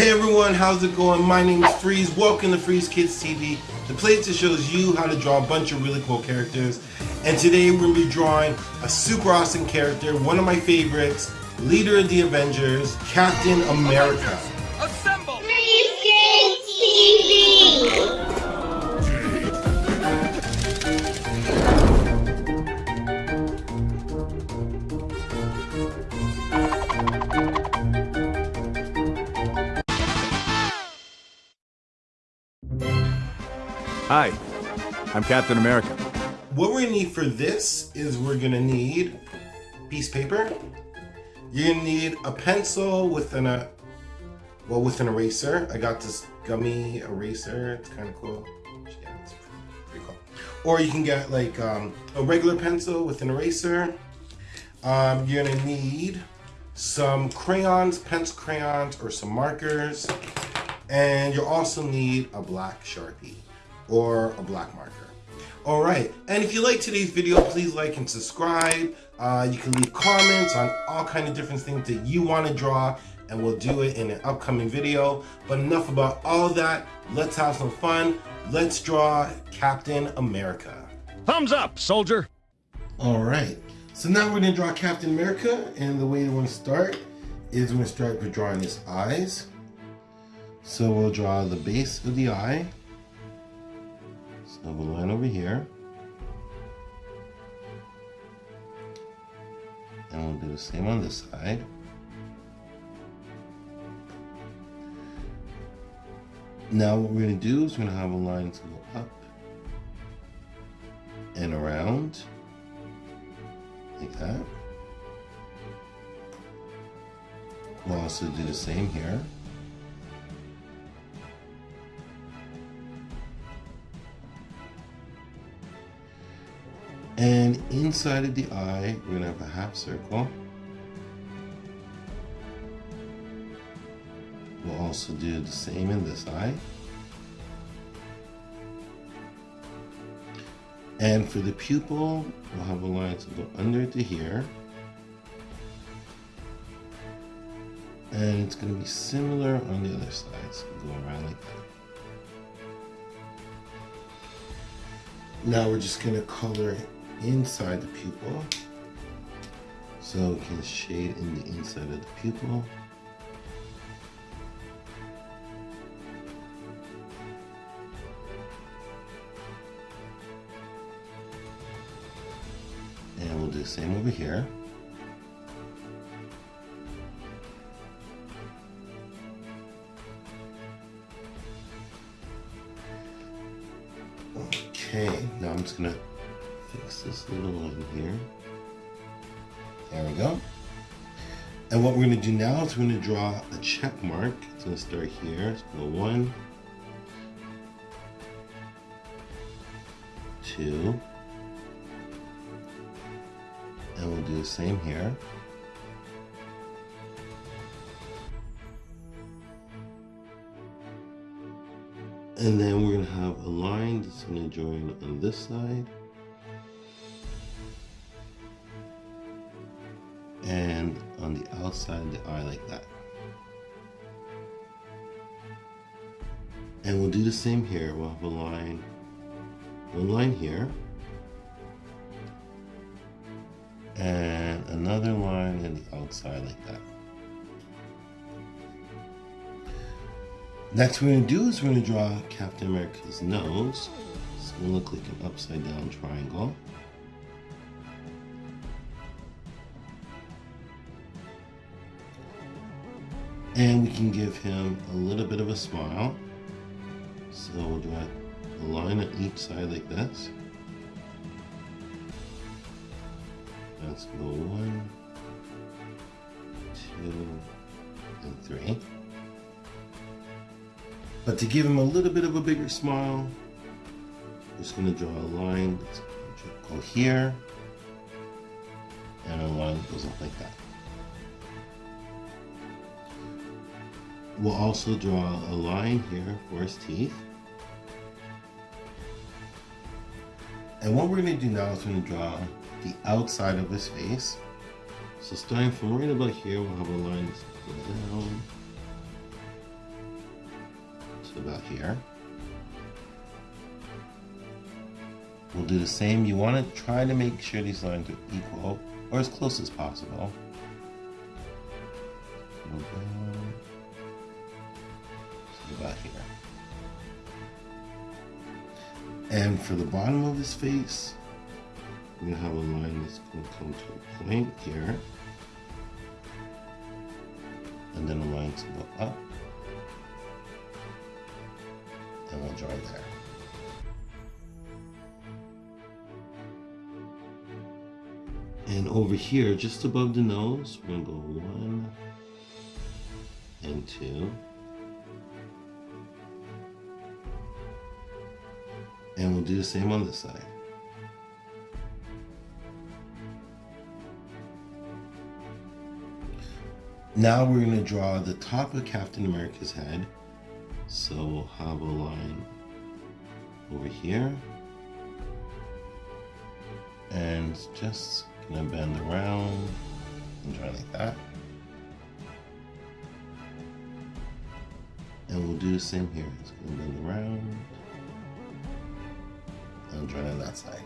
Hey everyone, how's it going? My name is Freeze. Welcome to Freeze Kids TV, the place that shows you how to draw a bunch of really cool characters. And today we're going to be drawing a super awesome character, one of my favorites, leader of the Avengers, Captain America. Hi, I'm Captain America. What we're to need for this is we're to need piece of paper. You're to need a pencil with an, uh, well, with an eraser. I got this gummy eraser. It's kind of cool. Yeah, it's pretty cool. Or you can get like um, a regular pencil with an eraser. Um, you're to need some crayons, pencil crayons, or some markers. And you'll also need a black Sharpie or a black marker. All right, and if you like today's video, please like and subscribe. Uh, you can leave comments on all kind of different things that you want to draw, and we'll do it in an upcoming video. But enough about all that. Let's have some fun. Let's draw Captain America. Thumbs up, soldier. All right, so now we're gonna draw Captain America, and the way we're gonna start is we're gonna start with drawing his eyes. So we'll draw the base of the eye. So we'll line over here. And we'll do the same on this side. Now what we're going to do is we're going to have a line to go up and around like that. We'll also do the same here. Inside of the eye, we're gonna have a half circle. We'll also do the same in this eye. And for the pupil, we'll have a line to go under to here. And it's gonna be similar on the other side, so go around like that. Now we're just gonna color inside the pupil. So we can shade in the inside of the pupil. And we'll do the same over here. Okay, now I'm just gonna fix this little line here. There we go. And what we're gonna do now is we're gonna draw a check mark. It's gonna start here. It's gonna go one, two, and we'll do the same here. And then we're gonna have a line that's gonna join on this side. Outside of the eye like that. And we'll do the same here. We'll have a line, one line here. And another line on the outside like that. Next we're going to do is we're going to draw Captain America's nose. It's going to look like an upside down triangle. And we can give him a little bit of a smile. So we'll draw a line on each side like this. Let's go one, two, and three. But to give him a little bit of a bigger smile, I'm just going to draw a line that's go here, and a line that goes up like that. We'll also draw a line here for his teeth. And what we're going to do now is we're going to draw the outside of his face. So starting from right about here, we'll have a line going down to about here. We'll do the same. You want to try to make sure these lines are equal or as close as possible. Go And for the bottom of his face, we're gonna have a line that's gonna come to a point here. And then a line to go up. And we'll draw there. And over here, just above the nose, we're gonna go one and two. And we'll do the same on this side. Now we're going to draw the top of Captain America's head. So we'll have a line over here. And just gonna bend around and draw like that. And we'll do the same here. It's gonna bend around and on that side.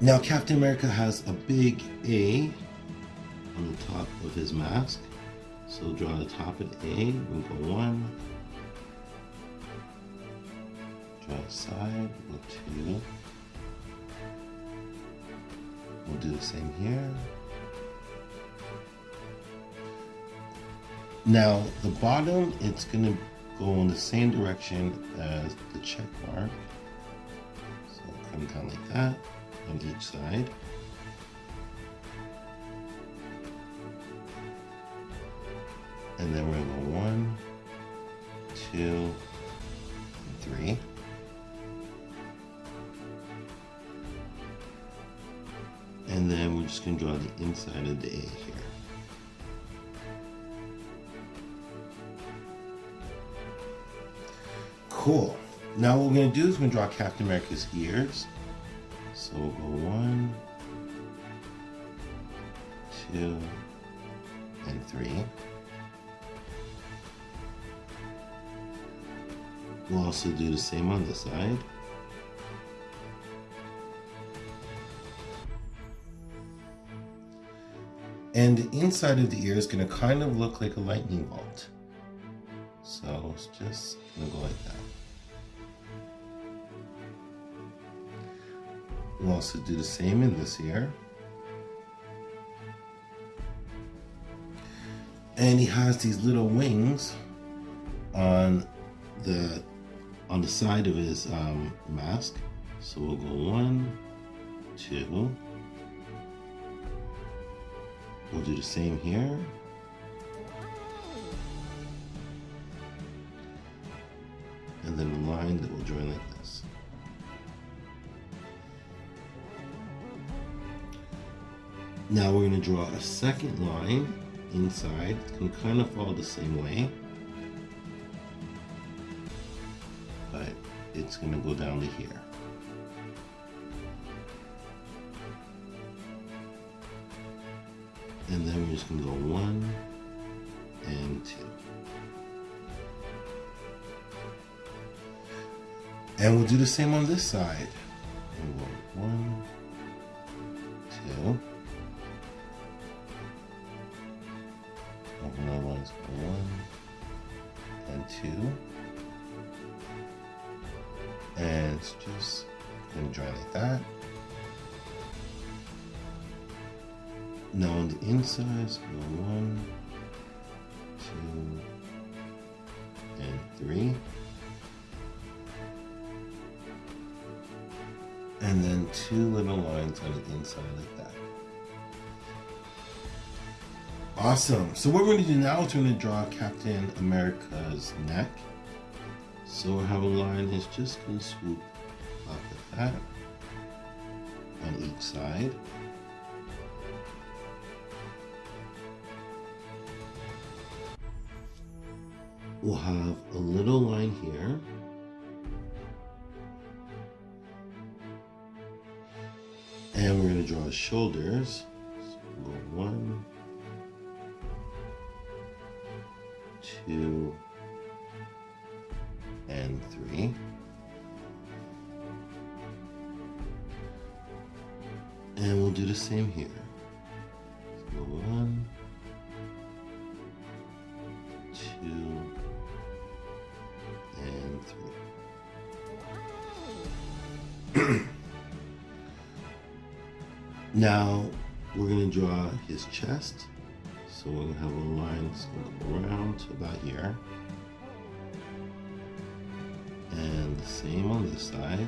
Now Captain America has a big A on the top of his mask. So draw the top of A, we'll go one. Draw the side, go two. We'll do the same here. Now the bottom, it's gonna go in the same direction as the check mark. So come down like that on each side. Cool. Now what we're gonna do is we're gonna draw Captain America's ears. So we'll go one, two, and three. We'll also do the same on the side. And the inside of the ear is going to kind of look like a lightning bolt. So it's just to go like that. We'll also do the same in this ear. And he has these little wings on the on the side of his um, mask. So we'll go one, two. We'll do the same here. And then a line that will join like this. Now we're going to draw a second line inside. Going to kind of follow the same way. But it's going to go down to here. And then we're just going to go one And we'll do the same on this side. One, two. Open our lines one and two. And just gonna dry like that. Now on the insides, go one, the inside like that. Awesome. So what we're going to do now is we're going to draw Captain America's neck. So we'll have a line that's just going to swoop up like that on each side. We'll have a little line here. To draw his shoulders. So go one, two, and three. And we'll do the same here. His chest. So gonna have a line gonna around to about here. And the same on this side.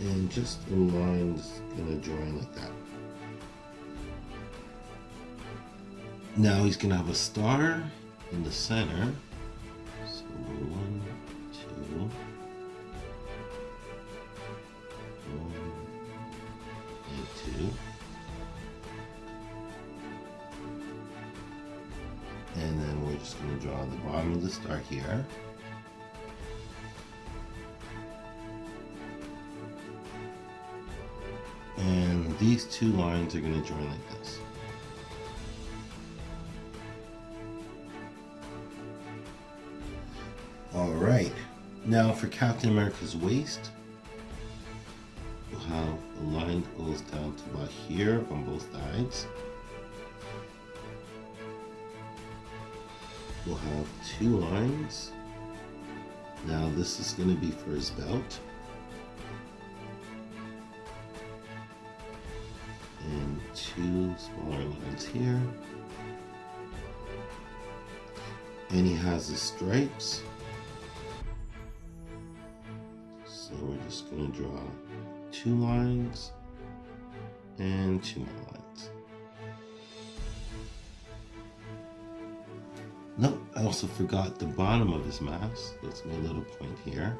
And just a line that's gonna join like that. Now he's gonna have a star in the center. Here. And these two lines are going to join like this. All right. Now for Captain America's waist, we'll have a line that goes down to about here on both sides. We'll have two lines. Now this is going to be for his belt. And two smaller lines here. And he has the stripes. So we're just going to draw two lines and two more lines. Also forgot the bottom of his mask. That's my little point here.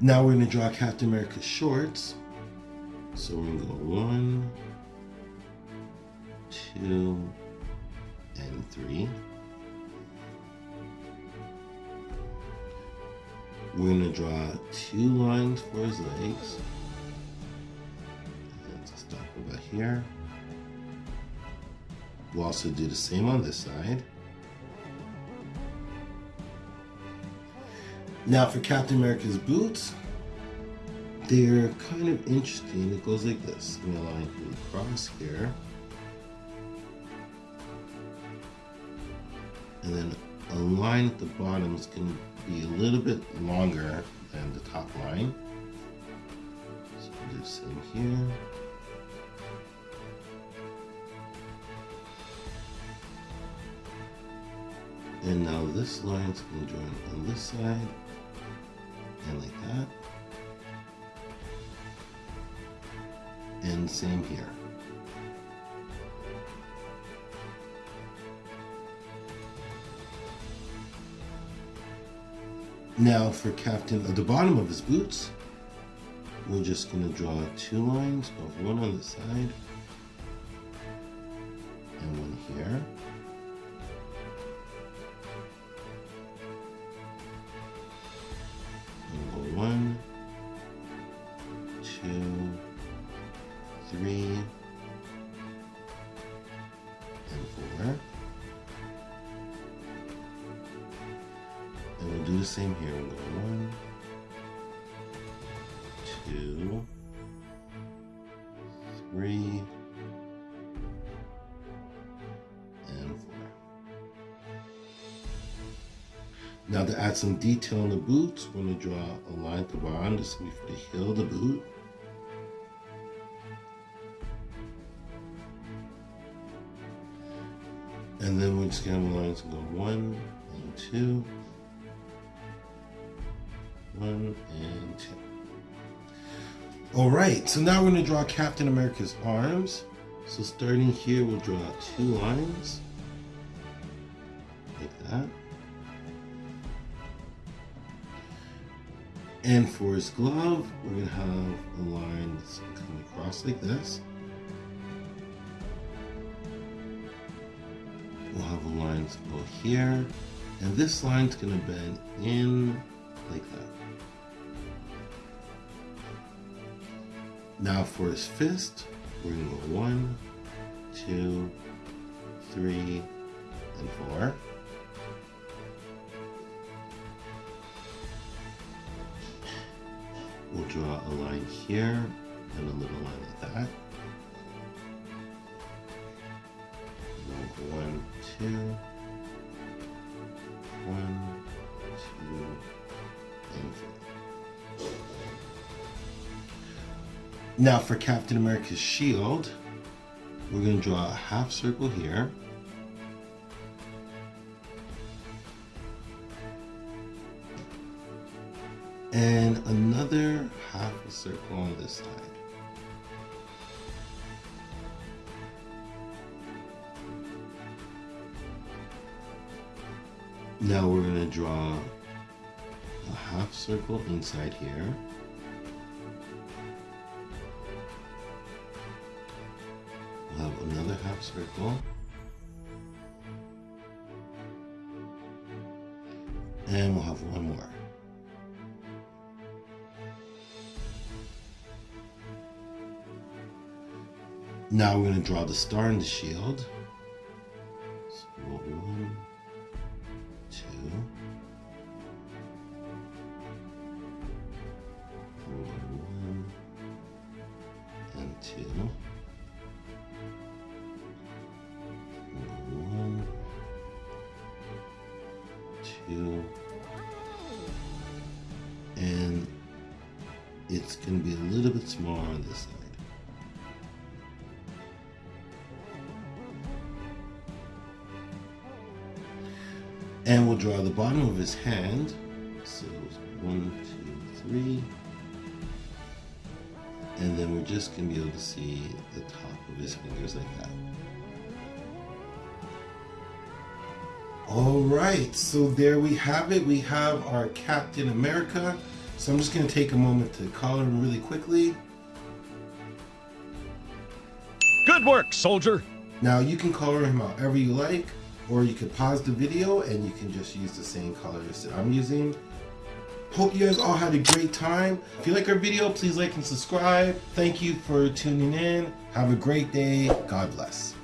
Now we're going to draw Captain America's shorts. So we're going to go one, two, and three. We're going to draw two lines for his legs. To stop about here. We'll also do the same on this side. Now for Captain America's boots, they're kind of interesting. It goes like this. I'm gonna line across here. And then a line at the bottom is gonna be a little bit longer than the top line. So we'll do the same here. And now this line's going to join on this side and like that. And same here. Now for Captain at the bottom of his boots, we're just going to draw two lines of one on the side two, three, and four. Now to add some detail on the boots, we're going to draw a line at the bottom. This will be for the heel of the boot. And then we're just going to lines and go one and two. One and two. All right, so now we're to draw Captain America's arms. So starting here, we'll draw two lines. Like that. And for his glove, we're to have a line that's coming across like this. We'll have a line to go here. And this line's to bend in like that. Now for his fist, we're going to go one, two, three, and four. We'll draw a line here and a little line like that. Now for Captain America's shield, we're going to draw a half circle here. And another half a circle on this side. Now we're going to draw a half circle inside here. Half circle. And we'll have one more. Now we're going to draw the star in the shield. It's going to be a little bit smaller on this side. And we'll draw the bottom of his hand. So one, two, three. And then we're just gonna be able to see the top of his fingers like that. All right, so there we have it. We have our Captain America. So I'm just gonna take a moment to color him really quickly. Good work, soldier. Now you can color him however you like, or you could pause the video and you can just use the same colors that I'm using. Hope you guys all had a great time. If you like our video, please like and subscribe. Thank you for tuning in. Have a great day. God bless.